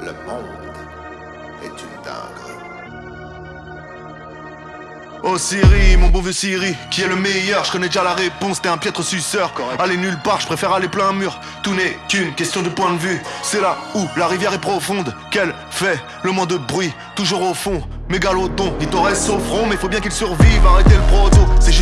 Le monde est une dinguerie. Oh Siri, mon beau vieux Siri, qui est le meilleur? Je connais déjà la réponse, t'es un piètre suceur. Aller nulle part, je préfère aller plein mur. Tout n'est qu'une question de point de vue. C'est là où la rivière est profonde Qu'elle fait le moins de bruit, toujours au fond. Mégalodon, il t'en reste au front Mais faut bien qu'il survive, arrêtez le proto C'est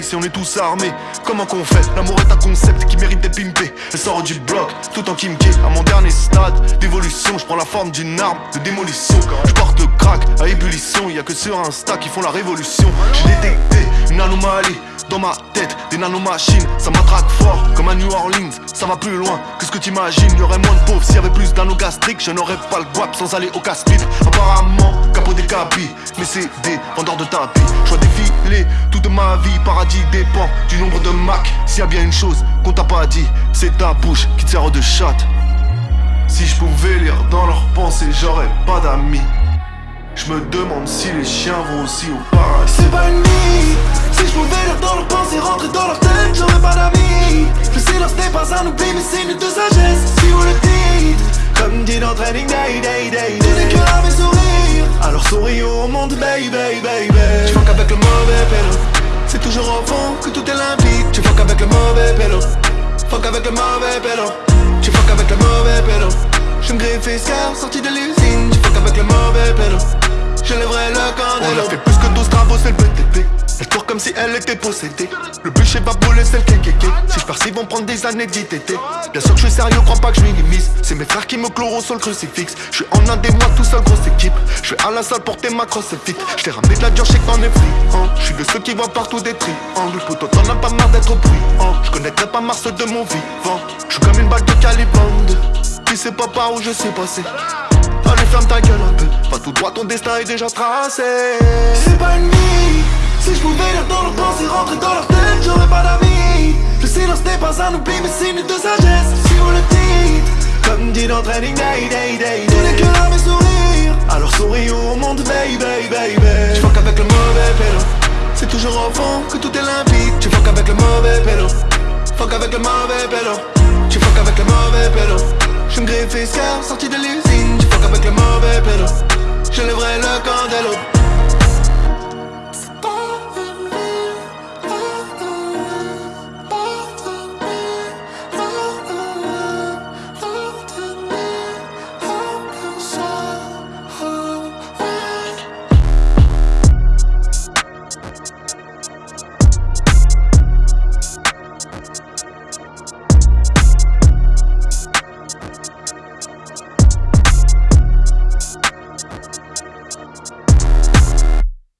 si on est tous armés. Comment qu'on fait? L'amour est un concept qui mérite d'être pimpé. Elle sort du bloc, tout en kimké. À mon dernier stade d'évolution Je prends la forme d'une arme de démolition. Je porte crack à ébullition. Y a que sur Insta qui font la révolution. J'ai détecté une anomalie dans ma tête, des nanomachines, ça m'attraque fort comme à New Orleans, ça va plus loin que ce que t'imagines. Y'aurait moins de pauvres s'il y avait plus d'anogastriques, je n'aurais pas le guap sans aller au casse Apparemment, capot des capis, mais c'est des vendeurs de tapis. Je vois défiler toute ma vie, paradis dépend du nombre de Mac. S'il y a bien une chose qu'on t'a pas dit, c'est ta bouche qui te sert de chatte. Si je pouvais lire dans leurs pensées, j'aurais pas d'amis. Je me demande si les chiens vont aussi au paradis. C'est pas une nuit Si je pouvais lire dans leurs pensées, rentrer dans leur tête, j'aurais pas d'amis. Un oubli, mais signe de sagesse. Si vous le dites, comme dit dans Training Day, Day, Day. Tout n'est que là mes sourires. Alors souris au monde, baby, baby. Tu fuck avec le mauvais pélo. C'est toujours au fond que tout est limpide. Tu fuck avec le mauvais pélo. Fuck avec le mauvais pélo. Tu fuck avec le mauvais pélo. Je me griffe escar, sorti de l'usine. Tu fuck avec le mauvais pélo. Je lèverai le On a candelo. fait plus que 12 travaux, c'est le BTP. Elle court comme si elle était possédée. Le bûcher va brûler, c'est le kékéké. Si je pars, ils vont prendre des années d'ITT. Bien sûr que je suis sérieux, crois pas que je minimise. C'est mes frères qui me chlorent sur le crucifix. Je suis en un des mois, tout seul, grosse équipe. Je vais à la salle porter ma crosse fit. Je t'ai ramené de la dure, je sais que t'en es friand. Je suis de ceux qui voient partout des triangles. Poto, t'en as pas marre d'être bruyant. Je connaîtrais pas Mars de mon vivant. Je suis comme une balle de calibre Tu sais pas par où je suis passé. Allez, ferme ta gueule un peu. Va tout droit, ton destin est déjà tracé. C'est pas une nuit Si je pouvais lire dans leurs pensées, rentrer dans leur tête, j'aurais pas d'amis Le silence n'est pas un oubli, mais signe de sagesse Si vous le dites, comme dit dans Training Day, Day, Day, Tout n'est que là mes sourires Alors souris au monde, baby, baby, Je fuck avec le mauvais pélo. C'est toujours au fond que tout est limpide. Tu fuck avec le mauvais pélo. Fuck avec le mauvais pélo. Tu fuck avec le mauvais pélo. Je me griffe sorti de l'usine. Tu fuck avec le mauvais pélo. Je lèverai le candelo